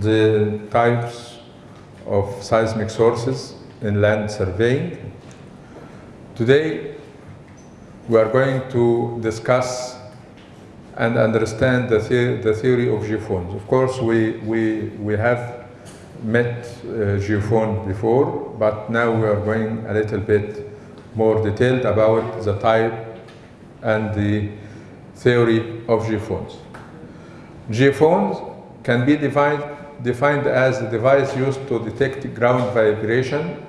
the types of seismic sources in land surveying. Today, we are going to discuss and understand the, the the theory of geophones. Of course, we, we, we have met uh, geophone before, but now we are going a little bit more detailed about the type and the theory of geophones. Geophones can be defined, defined as a device used to detect ground vibration,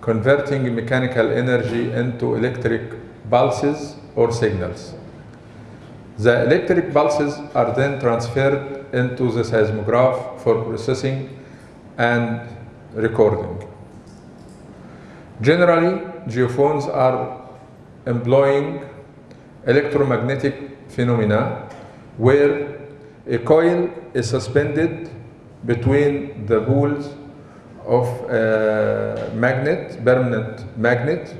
converting mechanical energy into electric pulses or signals. The electric pulses are then transferred into the seismograph for processing and recording. Generally, geophones are employing electromagnetic phenomena where a coil is suspended between the poles of a magnet, permanent magnet.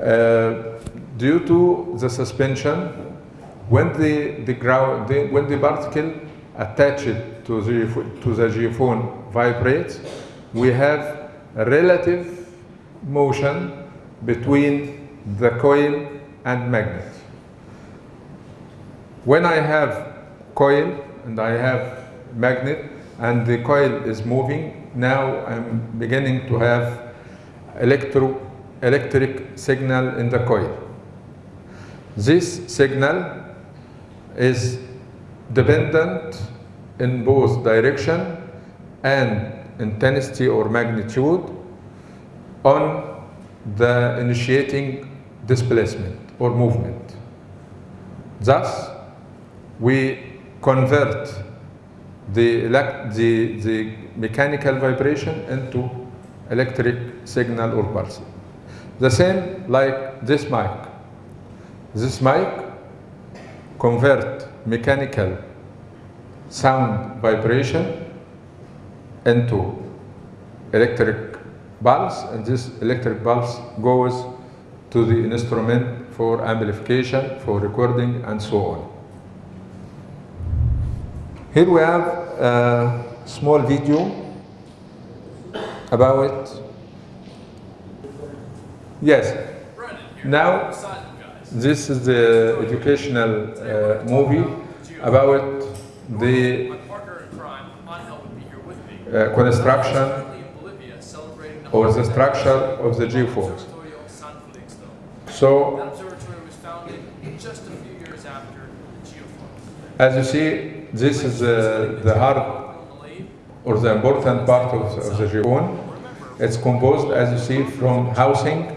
Uh, due to the suspension, when the, the ground, the, when the particle attached to the, to the geophone vibrates, we have relative motion between the coil and magnet. When I have coil and I have magnet and the coil is moving, now I'm beginning to have electro, electric signal in the coil. This signal is dependent in both direction and intensity or magnitude on the initiating displacement or movement. Thus, we convert the, the, the mechanical vibration into electric signal or pulse. The same like this mic. This mic convert mechanical sound vibration into electric pulse and this electric pulse goes to the instrument for amplification, for recording and so on. Here we have a small video about it. Yes. Now, this is the educational uh, movie about the uh, construction or the structure of the geophones. So, as you see, this is uh, the heart or the important part of, of the geophone. It's composed, as you see, from housing.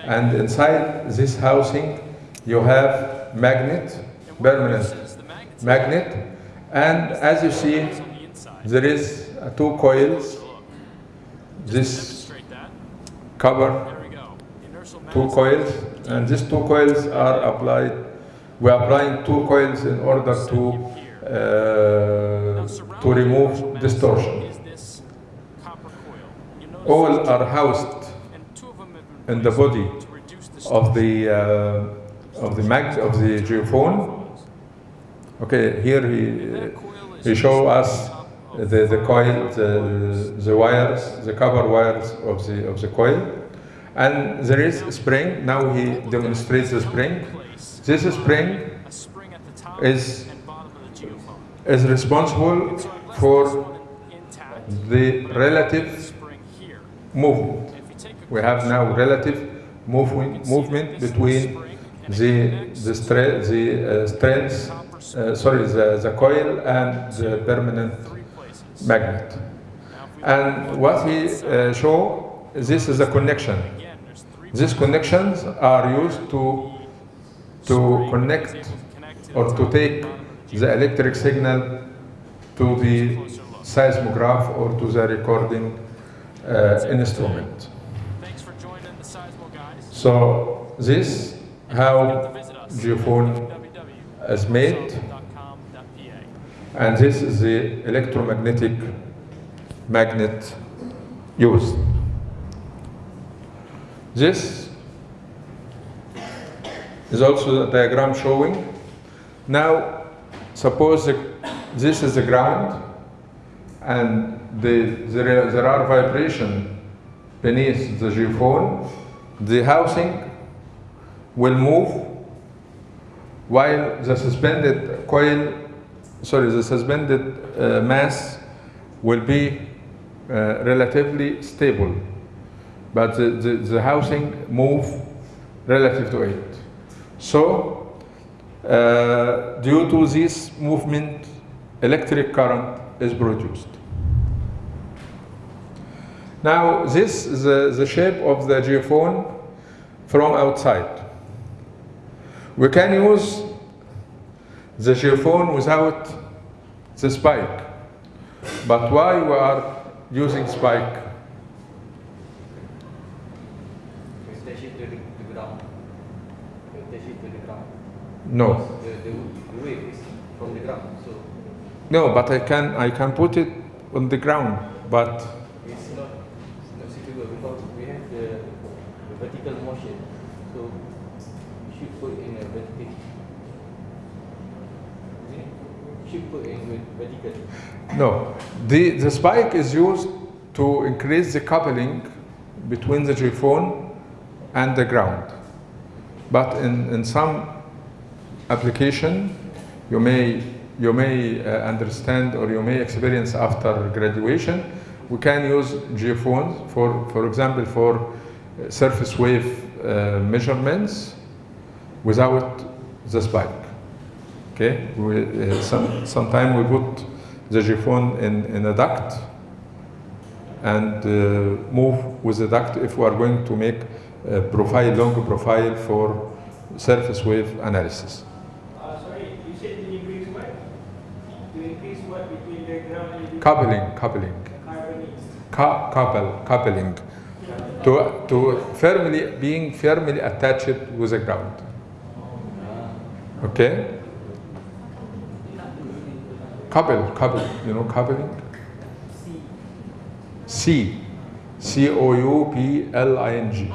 And inside this housing you have magnet, permanent magnet, and as you see there is two coils, this cover two coils, and these two coils are applied, we are applying two coils in order to, to remove distortion. All are housed in the body of the uh, of the mag of the geophone. Okay, here he he show us the the coil, the the wires, the copper wires of the of the coil, and there is a spring. Now he demonstrates the spring. This spring is is responsible for the relative movement we have now relative movement, movement between the, the, stre the uh, uh, sorry, the, the coil and the permanent magnet. And what he uh, show, this is a connection. These connections are used to, to connect or to take the electric signal to the seismograph or to the recording uh, instrument. So this how geophone is made and this is the electromagnetic magnet used. This is also a diagram showing. Now suppose this is the ground and the, there, there are vibration beneath the geophone, the housing will move while the suspended coil, sorry, the suspended uh, mass will be uh, relatively stable, but the, the, the housing move relative to it. So, uh, due to this movement, electric current is produced. Now, this is the, the shape of the geophone from outside. We can use the geophone without the spike. But why we are using spike? Attach it to the, the ground. Attach it to the ground. No. The, the, the wave is from the ground, so No, but I can, I can put it on the ground, but it's not, it's not suitable because we have the, the vertical motion. So you should put in a vertical. You should put in with vertical. no. The, the spike is used to increase the coupling between the geophone and the ground. But in, in some application, you may, you may uh, understand or you may experience after graduation, we can use geophones for, for example, for uh, surface wave uh, measurements without the spike. Okay, we, uh, some, sometime we put the geophone in, in a duct and uh, move with the duct if we are going to make a profile, long profile for surface wave analysis. Uh, sorry, you said to increase what? To increase what between the ground and the Coupling, coupling, couple, coupling, to, to firmly, being firmly attached with the ground. Okay? Couple, couple, you know coupling? C. C O U P L I N G.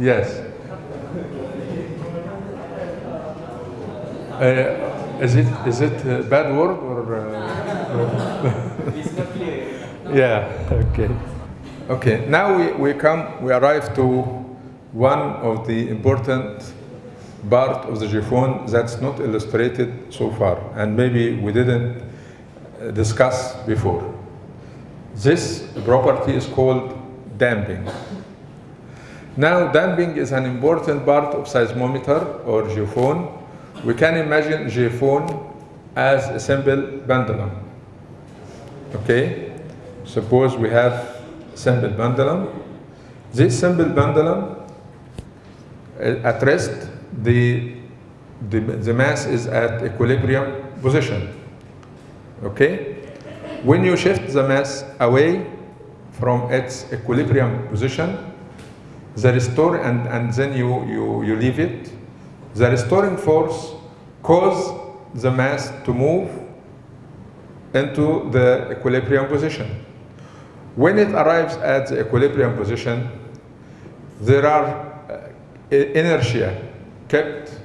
Yes. Is it is it a bad word or? Uh, yeah. Okay. Okay. Now we, we come we arrive to one of the important part of the geophone that's not illustrated so far, and maybe we didn't uh, discuss before. This property is called damping. Now, damping is an important part of seismometer or geophone. We can imagine geophone as a simple pendulum. Okay? Suppose we have simple pendulum. This simple pendulum uh, at rest, the, the, the mass is at equilibrium position. Okay? When you shift the mass away from its equilibrium position, the restore and, and then you, you, you leave it, the restoring force cause the mass to move into the equilibrium position. When it arrives at the equilibrium position, there are uh, inertia kept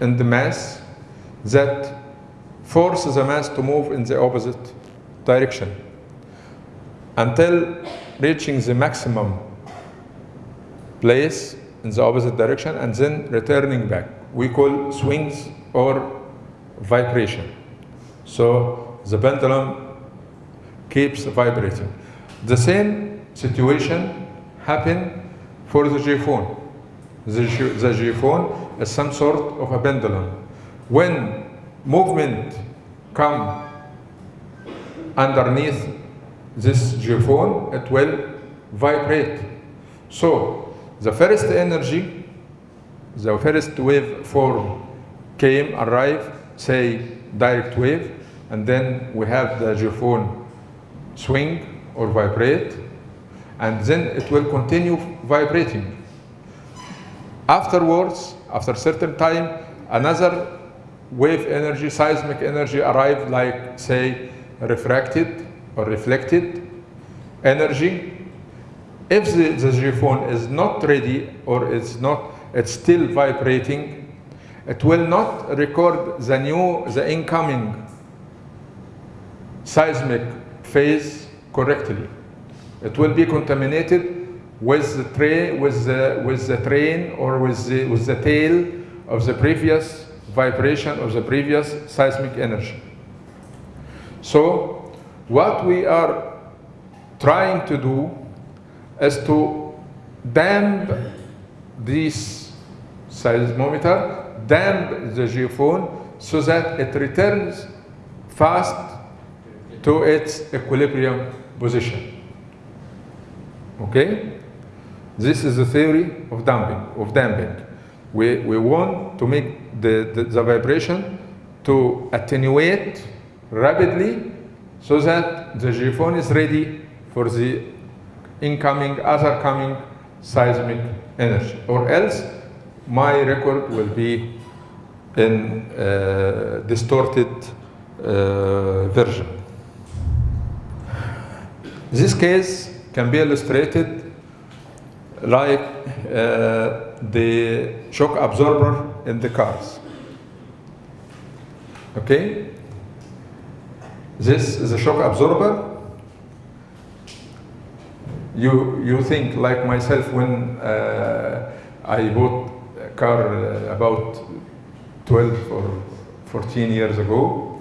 in the mass that force the mass to move in the opposite direction until reaching the maximum place in the opposite direction and then returning back. We call swings or vibration. So the pendulum keeps vibrating. The same situation happen for the geophone. The, the geophone is some sort of a pendulum. When movement come underneath this geophone, it will vibrate. So the first energy, the first wave form came, arrived, say direct wave, and then we have the geophone swing or vibrate, and then it will continue vibrating. Afterwards, after certain time, another wave energy, seismic energy arrived like say refracted or reflected energy. If the, the geophone is not ready or it's not, it's still vibrating, it will not record the new, the incoming seismic phase correctly. It will be contaminated with the tray, with the, with the train or with the, with the tail of the previous vibration of the previous seismic energy. So what we are trying to do is to damp this seismometer, damp the geophone so that it returns fast to its equilibrium position. Okay? This is the theory of damping, of damping. We, we want to make the, the, the vibration to attenuate rapidly so that the geophone is ready for the incoming, other coming seismic energy. Or else my record will be in uh, distorted uh, version. This case can be illustrated like uh, the shock absorber in the cars. Okay? This is a shock absorber. You, you think like myself when uh, I bought car uh, about 12 or 14 years ago,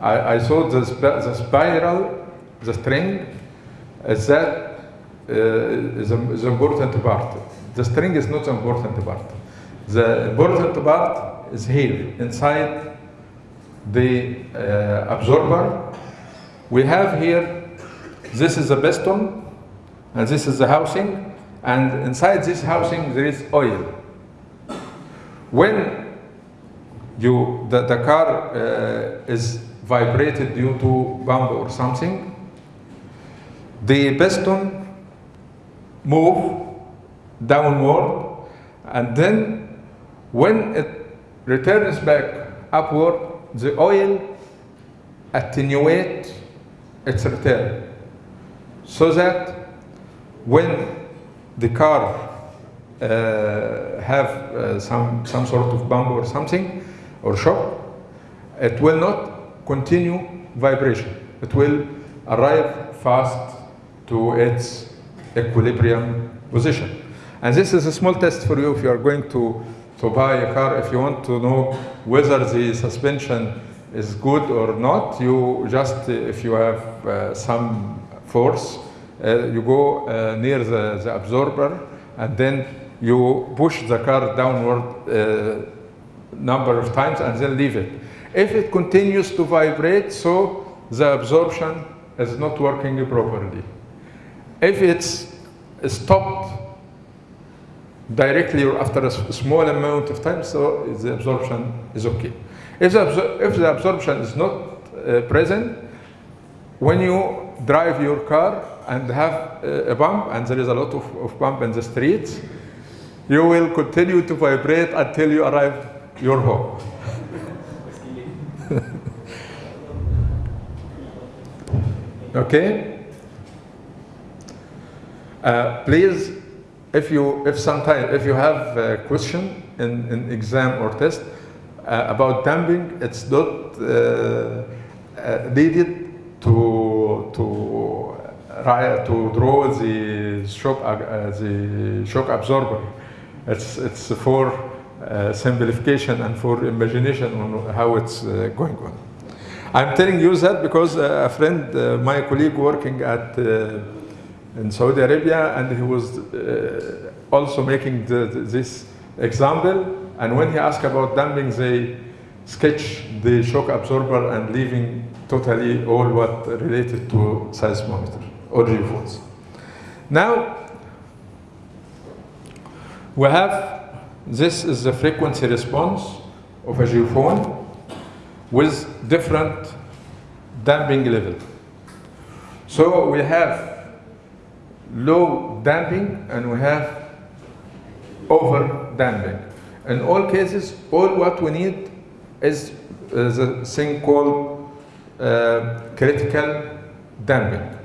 I, I saw the, sp the spiral, the string, is that uh, the, the important part. The string is not the important part. The important part is here, inside the uh, absorber. We have here, this is the piston, and this is the housing, and inside this housing there is oil. When you, the, the car uh, is vibrated due to bump or something, the piston move downward and then when it returns back upward the oil attenuate its return. So that when the car have uh, some some sort of bump or something or shock it will not continue vibration it will arrive fast to its equilibrium position. And this is a small test for you if you are going to, to buy a car. If you want to know whether the suspension is good or not, you just, if you have uh, some force, uh, you go uh, near the, the absorber and then you push the car downward uh, number of times and then leave it. If it continues to vibrate, so the absorption is not working properly. If it's stopped directly or after a small amount of time, so the absorption is okay. If the, if the absorption is not uh, present, when you drive your car and have a bump, and there is a lot of, of bump in the streets, you will continue to vibrate until you arrive your home. okay? Uh, please, if you, if sometime, if you have a question in, in exam or test uh, about damping, it's not uh, uh needed to to to draw the shock uh, the shock absorber. It's it's for uh, simplification and for imagination on how it's going on. I'm telling you that because a friend, my colleague working at in Saudi Arabia, and he was uh, also making the, this example. And when he asked about damping, they sketch the shock absorber and leaving totally all what related to seismometer or geophones. Now, we have, this is the frequency response of a geophone with different damping level. So we have low damping and we have over damping. In all cases, all what we need is, is a thing called uh, critical damping.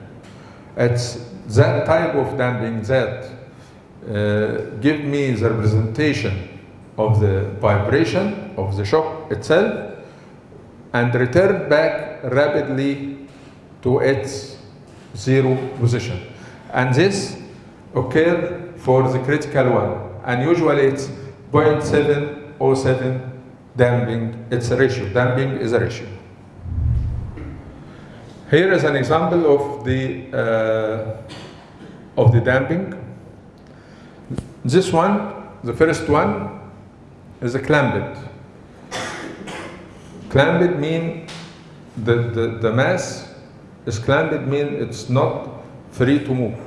It's that type of damping that uh, give me the representation of the vibration of the shock itself and return back rapidly to its zero position. And this occur for the critical one. And usually it's 0.707 damping, it's a ratio. Damping is a ratio. Here is an example of the uh, of the damping. This one, the first one, is a clamped. Clamped mean the, the, the mass is clamped mean it's not free to move.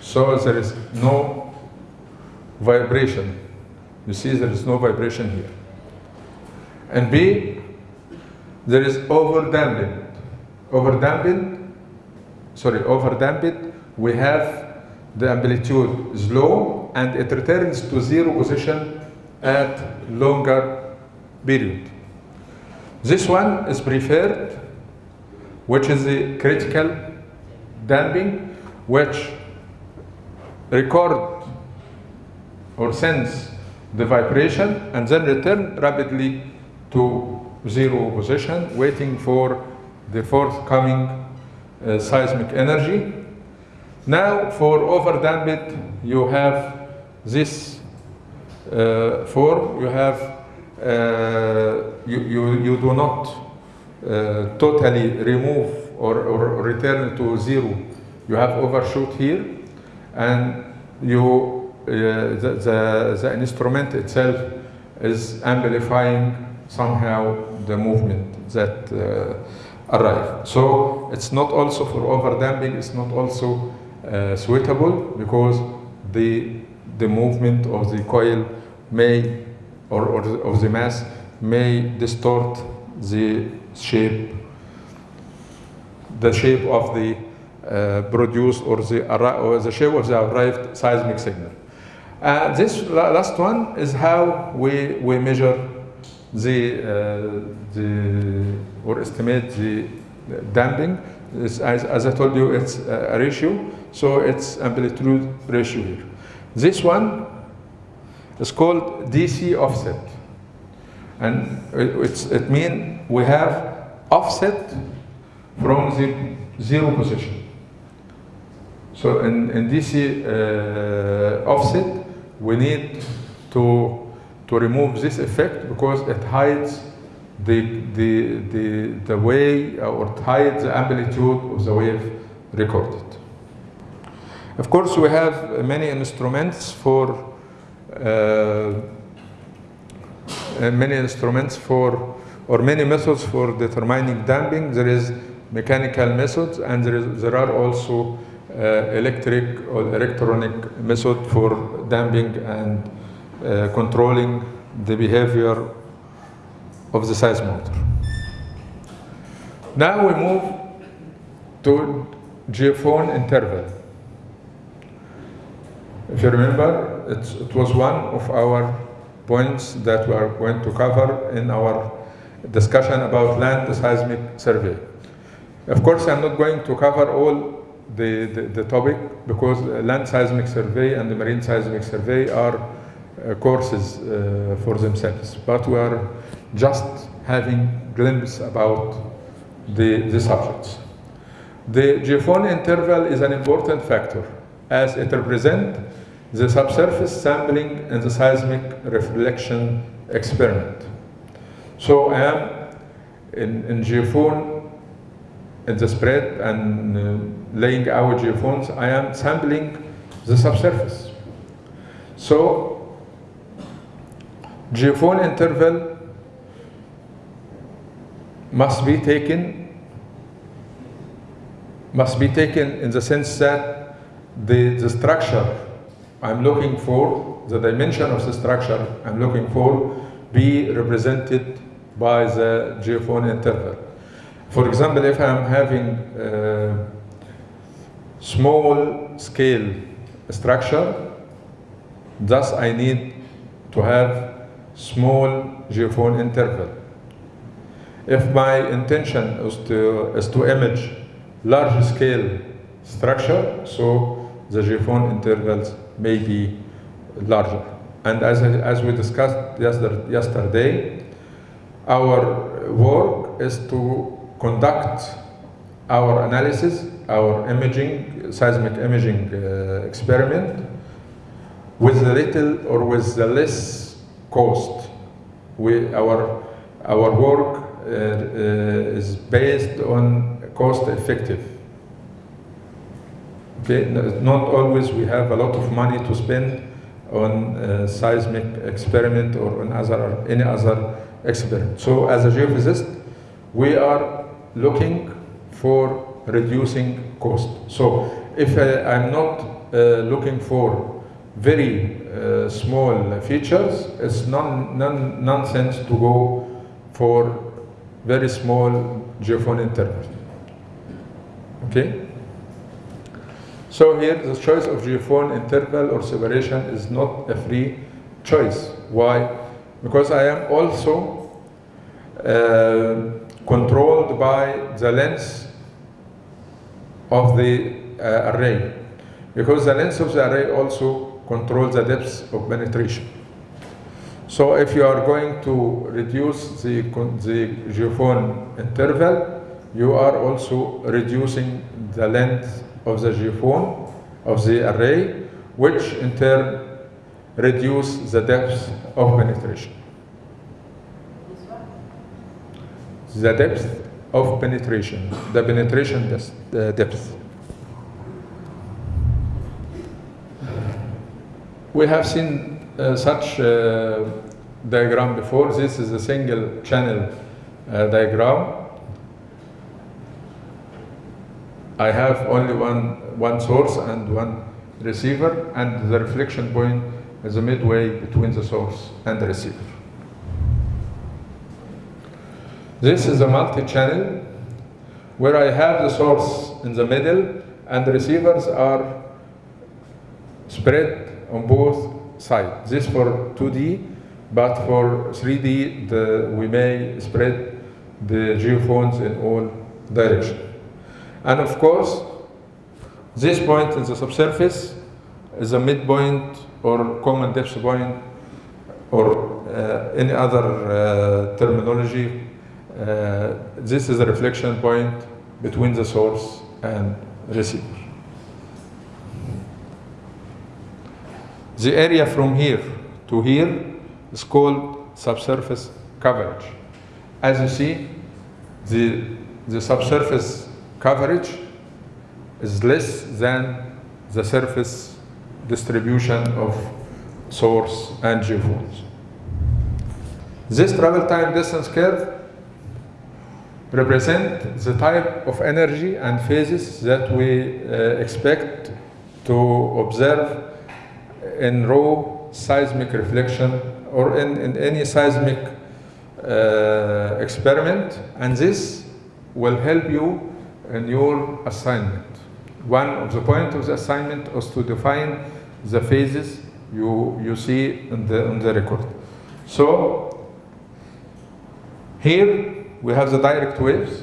So there is no vibration. You see there is no vibration here. And B, there is over damping. Over damping, sorry, over damped, we have the amplitude is low and it returns to zero position at longer period. This one is preferred, which is the critical damping, which record or sense the vibration and then return rapidly to zero position, waiting for the forthcoming uh, seismic energy. Now, for overdamped, you have this uh, form. You have uh, you, you you do not uh, totally remove or, or return to zero. You have overshoot here, and you uh, the, the the instrument itself is amplifying somehow the movement that uh, arrive. So it's not also for overdamping. It's not also uh, suitable because the the movement of the coil may or, or of the mass may distort the shape the shape of the uh, produced or the or the shape of the arrived seismic signal. Uh, this la- last one is how we, we measure the, uh, the or estimate the damping. As, as I told you, it's a ratio, so it's amplitude ratio here. This one is called DC offset, and it, means we have offset from the zero position. So in, in DC uh, offset, we need to, to remove this effect because it hides the, the, the, the way or it hides the amplitude of the wave recorded. Of course, we have many instruments for uh, uh, many instruments for or many methods for determining damping. There is mechanical methods and there, is, there are also uh, electric or electronic method for damping and uh, controlling the behavior of the seismometer. Now we move to geophone interval. If you remember, it's, it was one of our points that we are going to cover in our discussion about land seismic survey. Of course, I'm not going to cover all the, the, the topic because land seismic survey and the marine seismic survey are uh, courses uh, for themselves, but we are just having glimpse about the, the subjects. The geophone interval is an important factor as it represents the subsurface sampling and the seismic reflection experiment. So I am in, in geophone, in the spread and uh, laying out geophones, I am sampling the subsurface. So geophone interval must be taken must be taken in the sense that the, the structure I'm looking for, the dimension of the structure I'm looking for, be represented by the geophone interval. For example, if I'm having uh, small scale structure, thus I need to have small geophone interval. If my intention is to, is to image large scale structure, so the geophone intervals may be larger. And as, as we discussed yesterday, our work is to conduct our analysis, our imaging, seismic imaging uh, experiment with little or with the less cost. We, our, our work uh, uh, is based on cost effective. Okay, not always we have a lot of money to spend on uh, seismic experiment or on other, any other experiment. So as a geophysicist, we are looking for reducing cost. So if I, I'm not uh, looking for very uh, small features, it's non, non, nonsense to go for very small geophone interval. Okay? So here the choice of geophone interval or separation is not a free choice. Why? Because I am also uh, controlled by the length of the uh, array. Because the length of the array also controls the depth of penetration. So if you are going to reduce the, the geophone interval, you are also reducing the length of the geophone of the array, which in turn reduce the depth of penetration. The depth of penetration, the penetration depth. We have seen uh, such uh, diagram before. This is a single channel uh, diagram. I have only one, one source and one receiver, and the reflection point is a midway between the source and the receiver. This is a multi-channel where I have the source in the middle and the receivers are spread on both sides. This for 2D, but for 3D, the, we may spread the geophones in all directions. And of course, this point in the subsurface is a midpoint or common depth point or uh, any other uh, terminology. Uh, this is a reflection point between the source and receiver. The area from here to here is called subsurface coverage. As you see, the, the subsurface coverage is less than the surface distribution of source and geophones. This travel time distance curve represent the type of energy and phases that we uh, expect to observe in raw seismic reflection or in, in any seismic uh, experiment and this will help you in your assignment. One of the points of the assignment is to define the phases you, you see in the, in the record. So here we have the direct waves,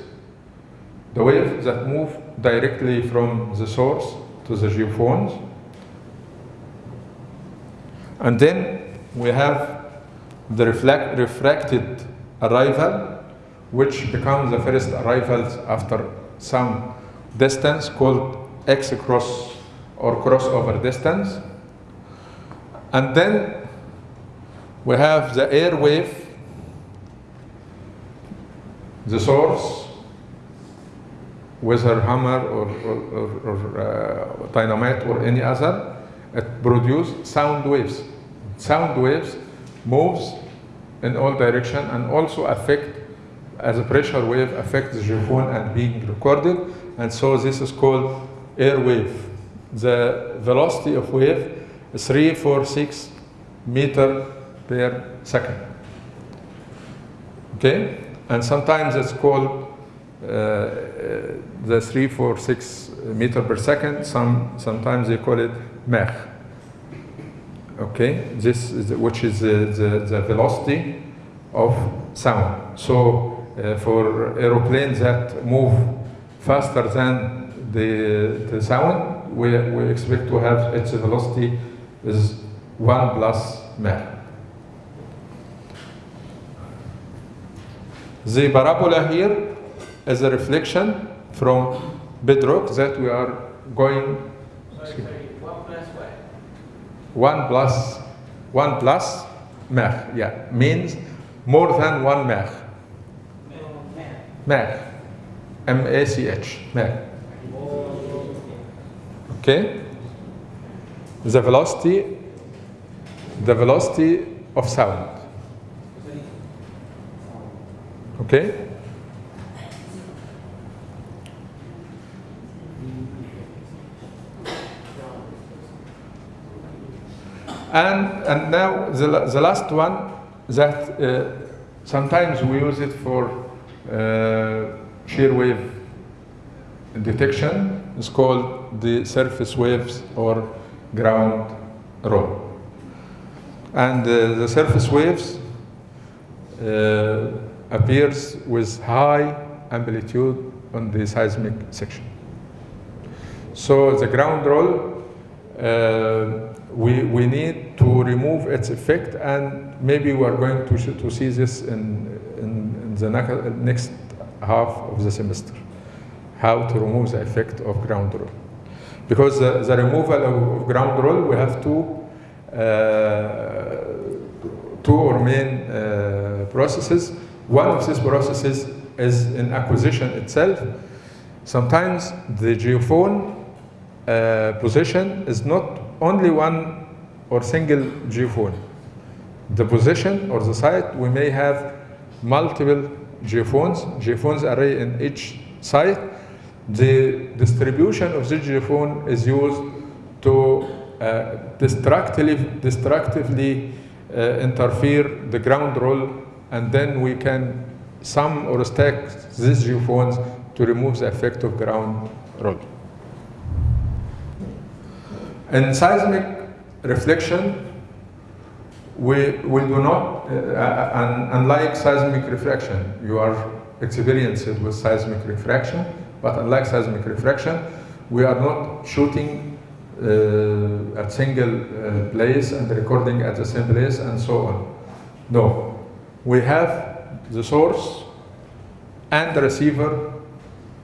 the waves that move directly from the source to the geophones. And then we have the reflect, refracted arrival, which becomes the first arrivals after some distance called X cross or crossover distance. And then we have the air wave, the source, whether hammer or, or, or, uh, dynamite or any other, it produces sound waves. Sound waves moves in all direction and also affect as a pressure wave affects the geophone and being recorded and so this is called air wave. The velocity of wave is 346 meter per second. Okay? And sometimes it's called uh, the 346 meter per second. Some, sometimes they call it Mach. Okay? This is the, which is the, the, the velocity of sound. So uh, Uh, for aeroplanes that move faster than the, the sound, we, we expect to have its velocity is 1 plus Mach. The parabola here is a reflection from bedrock that we are going Sorry, sorry. One plus what? 1 plus 1 plus Mach, yeah, means more than 1 Mach. Mach. M-A-C-H, Mach. Okay? The velocity, the velocity of sound. Okay? And, and now the, the last one that uh, sometimes we use it for shear wave detection is called the surface waves or ground roll. And uh, the surface waves uh, appears with high amplitude on the seismic section. So the ground roll, uh, we, we need to remove its effect and maybe we are going to, to see this in the next half of the semester, how to remove the effect of ground roll. Because the, the removal of, ground roll, we have two, uh, two or main uh, processes. One of these processes is in acquisition itself. Sometimes the geophone uh, position is not only one or single geophone. The position or the site, we may have multiple geophones, geophones array in each site. The distribution of the geophone is used to uh, destructively, destructively uh, interfere the ground roll, and then we can sum or stack these geophones to remove the effect of ground roll. In seismic reflection, we, we do not, uh, uh, unlike seismic refraction, you are experienced with seismic refraction, but unlike seismic refraction, we are not shooting uh, at a single uh, place and recording at the same place and so on. No, we have the source and the receiver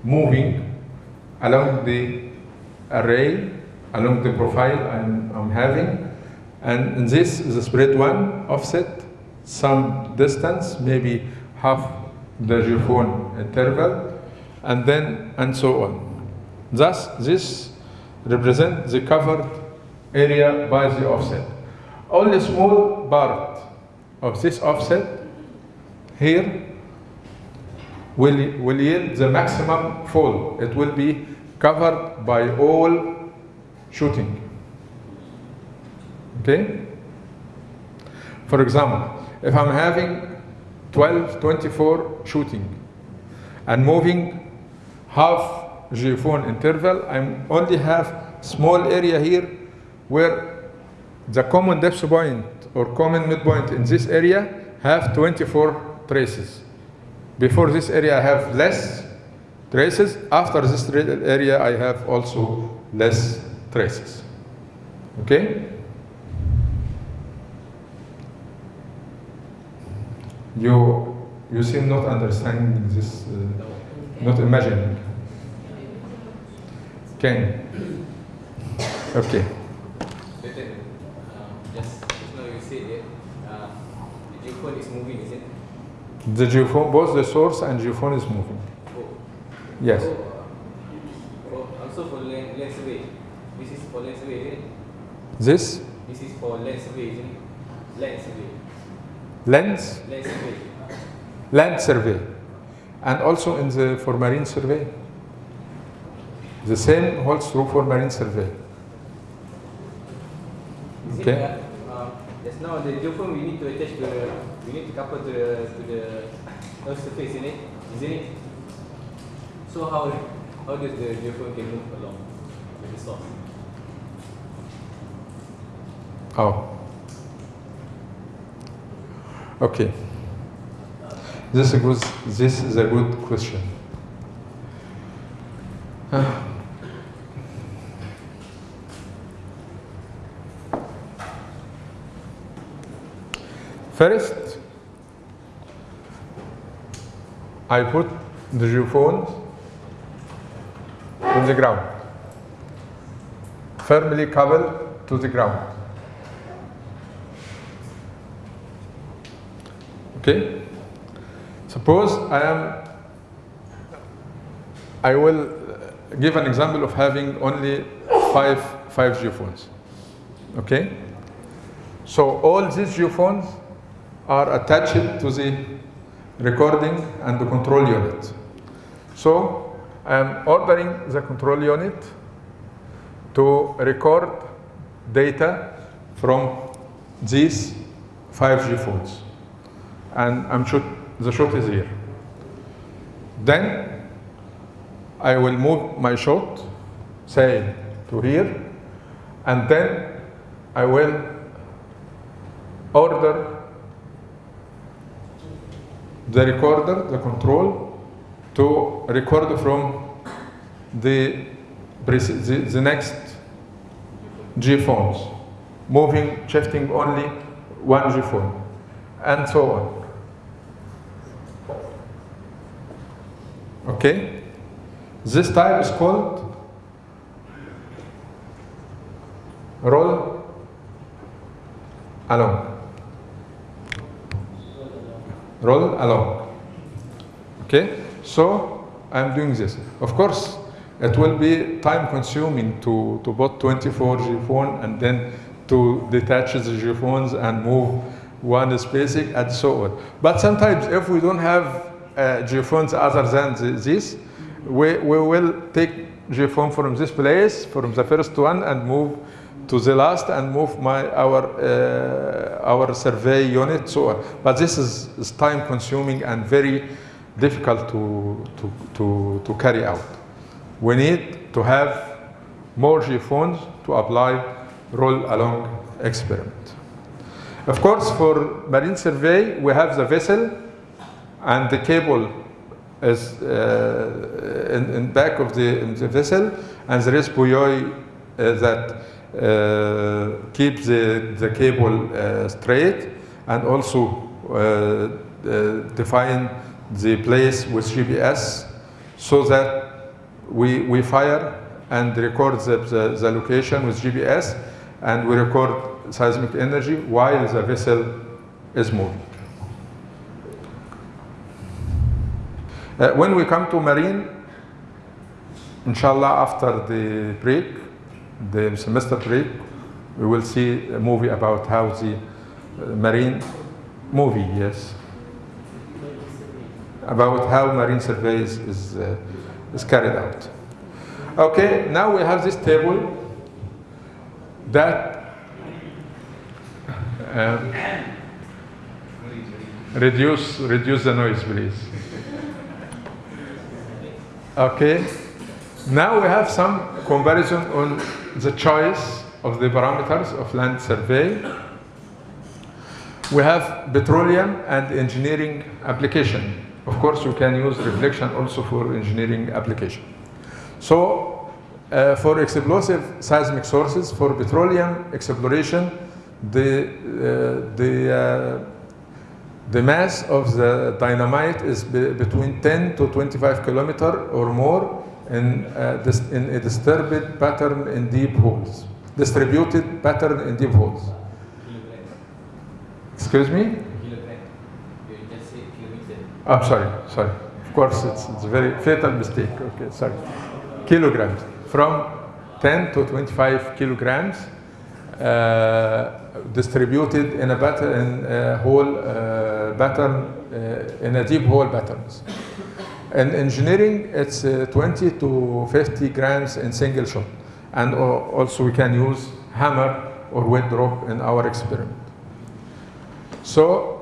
moving along the array, along the profile I'm, I'm having, and this is a spread one offset, some distance, maybe half the geophone interval, and then and so on. Thus, this represents the covered area by the offset. Only small part of this offset here will, will yield the maximum fall. It will be covered by all shooting. Okay? For example, if I'm having 12, 24 shooting and moving half geophone interval, I only have small area here where the common depth point or common midpoint in this area have 24 traces. Before this area I have less traces. After this area I have also less traces. Okay? You, you seem not understanding this, uh, not imagining. Can? Okay. Just, just now you said that the geophone is moving, is it? The geophone, both the source and geophone is moving. Oh. Yes. So, uh, for, also for land survey. This is for isn't it? This This is for land survey, isn't it? Land survey. lens Land survey. and also in the for marine survey. The same holds true for marine survey. Is Okay. it uh, just now the geophone we need to attach the, we need to couple to the, to the Earth surface, isn't it? Isn't it? So how, how does the geophone can move along with the source? Oh. Okay. This is a good, this is a good question. Ah. First, I put the geophone on the ground, firmly coupled to the ground. Okay? Suppose I am, I will give an example of having only five, five geophones. Okay? So all these geophones are attached to the recording and the control unit. So I am ordering the control unit to record data from these five geophones. And I'm shoot, the shot is here. Then I will move my shot, say to here, and then I will order the recorder, the control, to record from the, the, the next G phones, moving, shifting only one G phone, and so on. Okay? This type is called roll along. Roll along. Okay? So I'm doing this. Of course, it will be time consuming to, to put 24 G-phone and then to detach the G-phones and move one spacing and so on. But sometimes if we don't have uh, G-phones other than this, we, we will take G-phone from this place, from the first one and move to the last and move my our uh, our survey unit so on. But this is, is time consuming and very difficult to, to, to, to carry out. We need to have more G-phones to apply roll along experiment. Of course, for marine survey, we have the vessel and the cable is uh, in, in back of the, the vessel and there is buoy uh, that uh, keep the, the cable uh, straight and also uh, uh, define the place with GPS so that we, we fire and record the, the, the location with GPS and we record seismic energy while the vessel is moving. Uh, when we come to marine, inshallah after the break, the semester break, we will see a movie about how the uh, marine movie, yes, about how marine survey is, uh, is carried out. Okay, now we have this table that um, reduce reduce the noise, please. Okay. Now we have some comparison on the choice of the parameters of land survey. We have petroleum and engineering application. Of course, you can use reflection also for engineering application. So, uh, for explosive seismic sources, for petroleum exploration, the, uh, the, uh, the mass of the dynamite is be between 10 to 25 kilometer or more in, uh, in a disturbed pattern in deep holes, distributed pattern in deep holes. Excuse me? I'm sorry, sorry. Of course, it's, it's a very fatal mistake. Okay, sorry. Kilograms. From 10 to 25 kilograms uh, distributed in a pattern, in a whole uh, pattern, uh, in a deep hole patterns. In engineering, it's uh, 20 to 50 grams in single shot. And also we can use hammer or weight drop in our experiment. So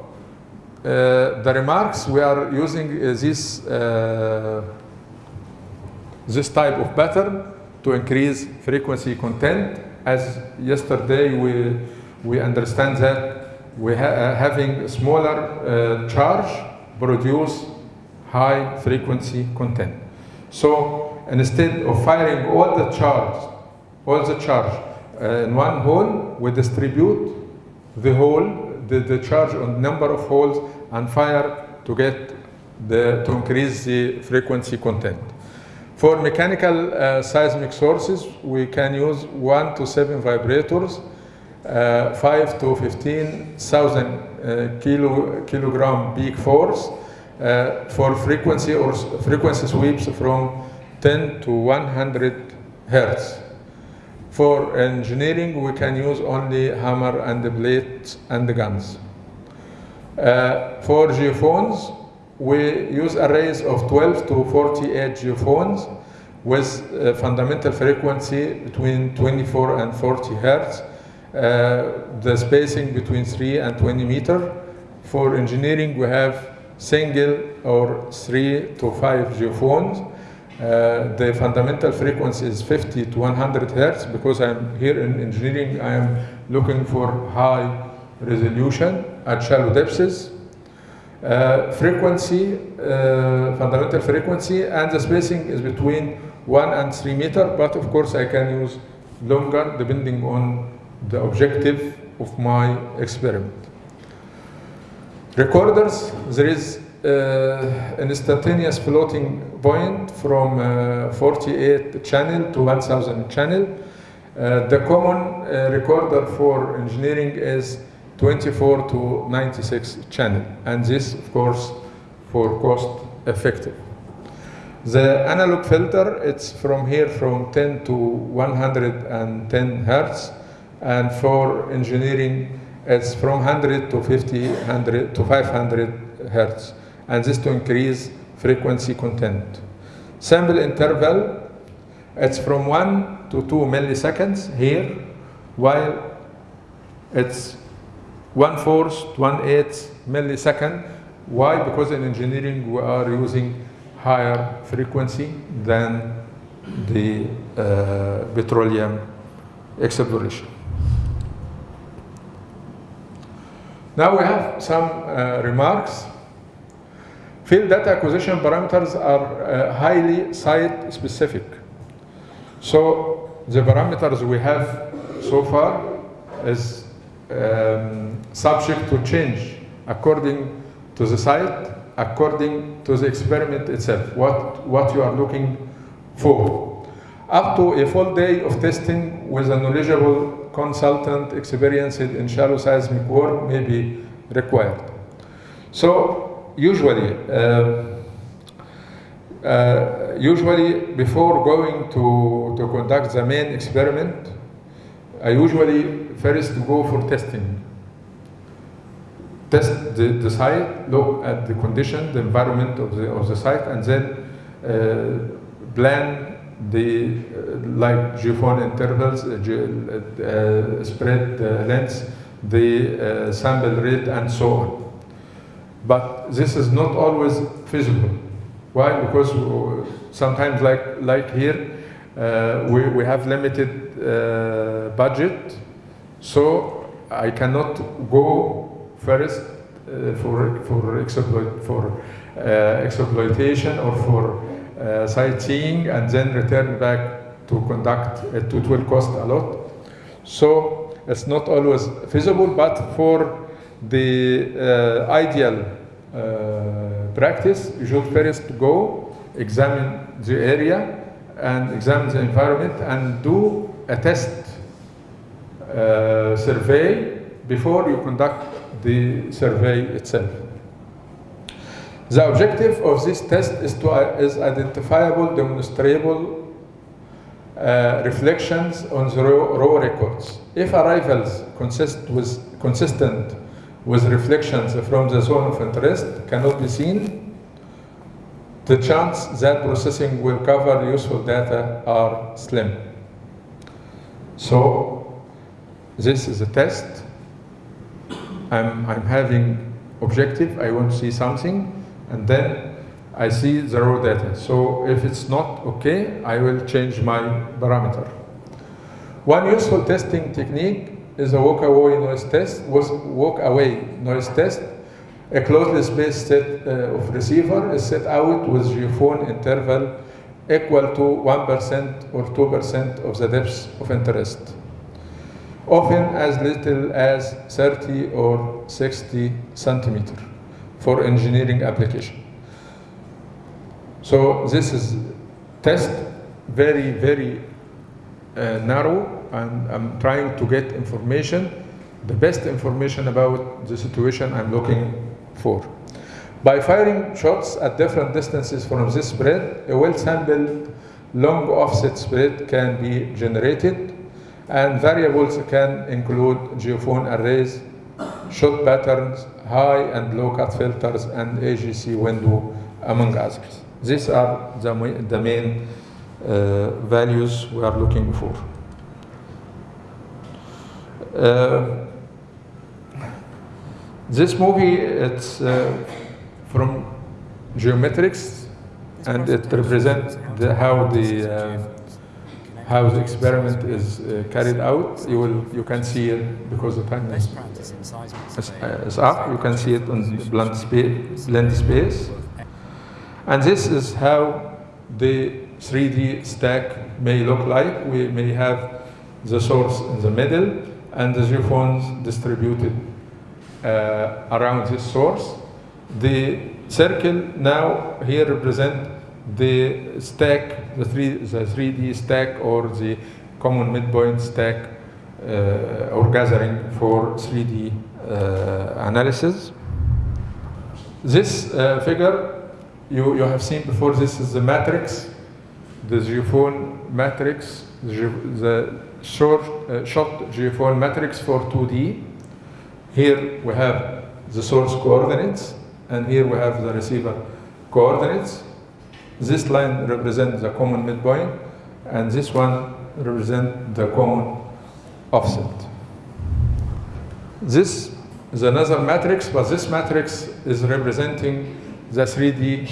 uh, the remarks, we are using uh, this, uh, this type of pattern to increase frequency content. As yesterday we, we understand that we ha having smaller charge produce high frequency content. So instead of firing all the charge, all the charge uh, in one hole, we distribute the whole the, the charge on number of holes and fire to get the, to increase the frequency content. For mechanical uh, seismic sources, we can use one to seven vibrators, uh, five to 15,000 uh, kilo, kilogram peak force uh, for frequency or frequency sweeps from 10 to 100 hertz. For engineering, we can use only hammer and blades and the guns. Uh, for geophones, we use arrays of 12 to 48 geophones with uh, fundamental frequency between 24 and 40 hertz, the spacing between 3 and 20 meter. For engineering, we have single or 3 to 5 geophones. Uh, the fundamental frequency is 50 to 100 hertz because I'm here in engineering, I am looking for high resolution at shallow depths. Uh, frequency, uh, fundamental frequency, and the spacing is between 1 and 3 meter, but of course I can use longer depending on the objective of my experiment. Recorders, there is uh, an instantaneous floating point from uh, 48 channel to 1000 channel. Uh, the common uh, recorder for engineering is 24 to 96 channel, and this, of course, for cost effective. The analog filter, it's from here from 10 to 110 hertz, and for engineering, it's from 100 to 50, 100 to 500 hertz, and this to increase frequency content. Sample interval, it's from 1 to 2 milliseconds here, while it's one fourth, one eighth millisecond. Why? Because in engineering we are using higher frequency than the uh, petroleum exploration. Now we have some uh, remarks. Field data acquisition parameters are uh, highly site specific. So the parameters we have so far is um, subject to change according to the site, according to the experiment itself, what, what you are looking for. Up to a full day of testing with a knowledgeable consultant experienced in shallow seismic work may be required. So usually, uh, uh, usually before going to, to conduct the main experiment, I usually first go for testing. Test the, the site, look at the condition, the environment of the, of the site, and then uh, plan the uh, like geophone intervals, uh, ge uh, spread uh, lengths, the uh, sample rate, and so on. But this is not always feasible. Why? Because uh, sometimes, like like here, uh, we we have limited uh, budget, so I cannot go first uh, for for exploit for uh, exploitation or for uh, sightseeing and then return back to conduct it. It will cost a lot. So it's not always feasible, but for the uh, ideal uh, practice, you should first go examine the area and examine the environment and do a test uh, survey before you conduct the survey itself. The objective of this test is to is identifiable, demonstrable uh, reflections on the raw, raw records. If arrivals consist with, consistent with reflections from the zone of interest cannot be seen, the chance that processing will cover useful data are slim. So this is a test. I'm, I'm having objective, I want to see something, and then I see the raw data. So if it's not okay, I will change my parameter. One useful testing technique is a walk-away noise test. Was walk-away noise test. A closely spaced set uh, of receiver is set out with geophone interval equal to 1% or 2% of the depth of interest. often as little as 30 or 60 centimeter for engineering application. So this is test very, very uh, narrow and I'm trying to get information, the best information about the situation I'm looking for. By firing shots at different distances from this spread, a well-sampled long offset spread can be generated and variables can include geophone arrays, shot patterns, high and low cut filters, and AGC window, among others. These are the, the main uh, values we are looking for. Uh, this movie, it's uh, from geometrics, and it represents the, how the uh, how the experiment is uh, carried out. You will you can see it because the time is, is, up. You can see it on the blend space, blend space, and this is how the 3D stack may look like. We may have the source in the middle and the geophones distributed uh, around this source. The circle now here represent the stack, the, three, the 3D stack or the common midpoint stack uh, or gathering for 3D uh, analysis. This uh, figure you, you have seen before, this is the matrix, the geophone matrix, the, the short, uh, shot geophone matrix for 2D. Here we have the source coordinates, and here we have the receiver coordinates. This line represents the common midpoint, and this one represents the common offset. This is another matrix, but this matrix is representing the 3D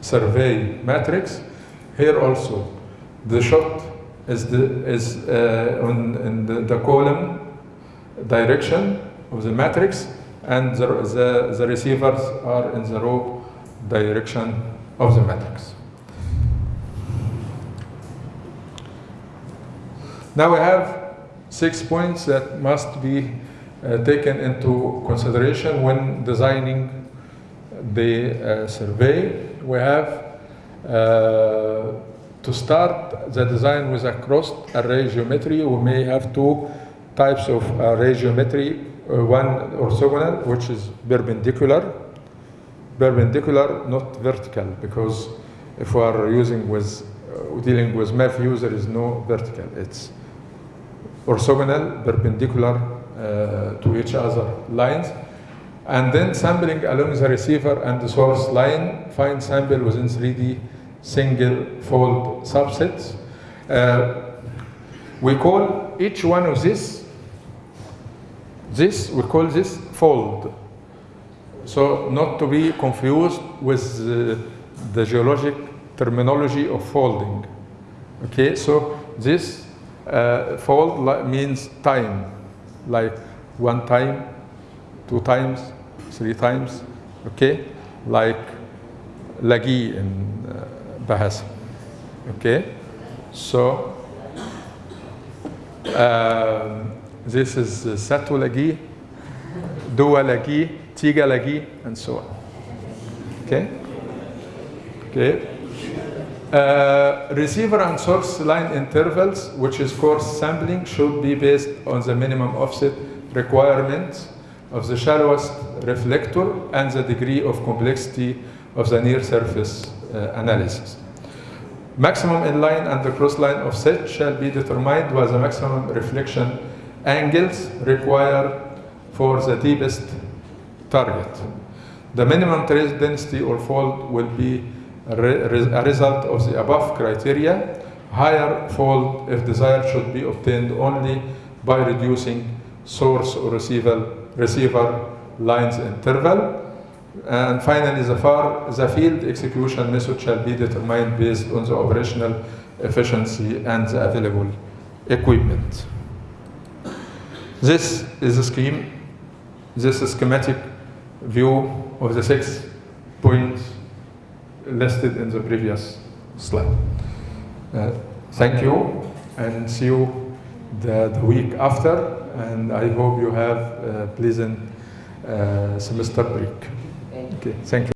survey matrix. Here also, the shot is, the, is uh, on, in the, the column direction of the matrix, and the, the, the receivers are in the row direction of the matrix. Now we have six points that must be uh, taken into consideration when designing the uh, survey. We have uh, to start the design with a crossed array geometry. We may have two types of array geometry, uh, one orthogonal, which is perpendicular, perpendicular, not vertical, because if we are using with, uh, dealing with math views, there is no vertical. It's orthogonal, perpendicular uh, to each other lines. And then sampling along the receiver and the source line, find sample within 3D single fold subsets. Uh, we call each one of this, this, we call this fold. So not to be confused with uh, the geologic terminology of folding. Okay, so this uh, fold means time, like one time, two times, three times, okay? Like lagi in uh, Bahasa, okay? So um, this is satu lagi, dua lagi, tiga lagi, and so on. Okay? Okay. Uh, receiver and source line intervals, which is coarse sampling, should be based on the minimum offset requirements of the shallowest reflector and the degree of complexity of the near surface uh, analysis. Maximum inline and the cross line offset shall be determined by the maximum reflection angles required for the deepest target. The minimum trace density or fold will be a, re a result of the above criteria. Higher fold, if desired, should be obtained only by reducing source or receiver, receiver lines interval. And finally, the, far, the field execution method shall be determined based on the operational efficiency and the available equipment. This is a scheme, this is schematic view of the six points listed in the previous slide. Uh, thank you and see you the, the week after, and I hope you have a pleasant uh, semester break. Okay, thank you.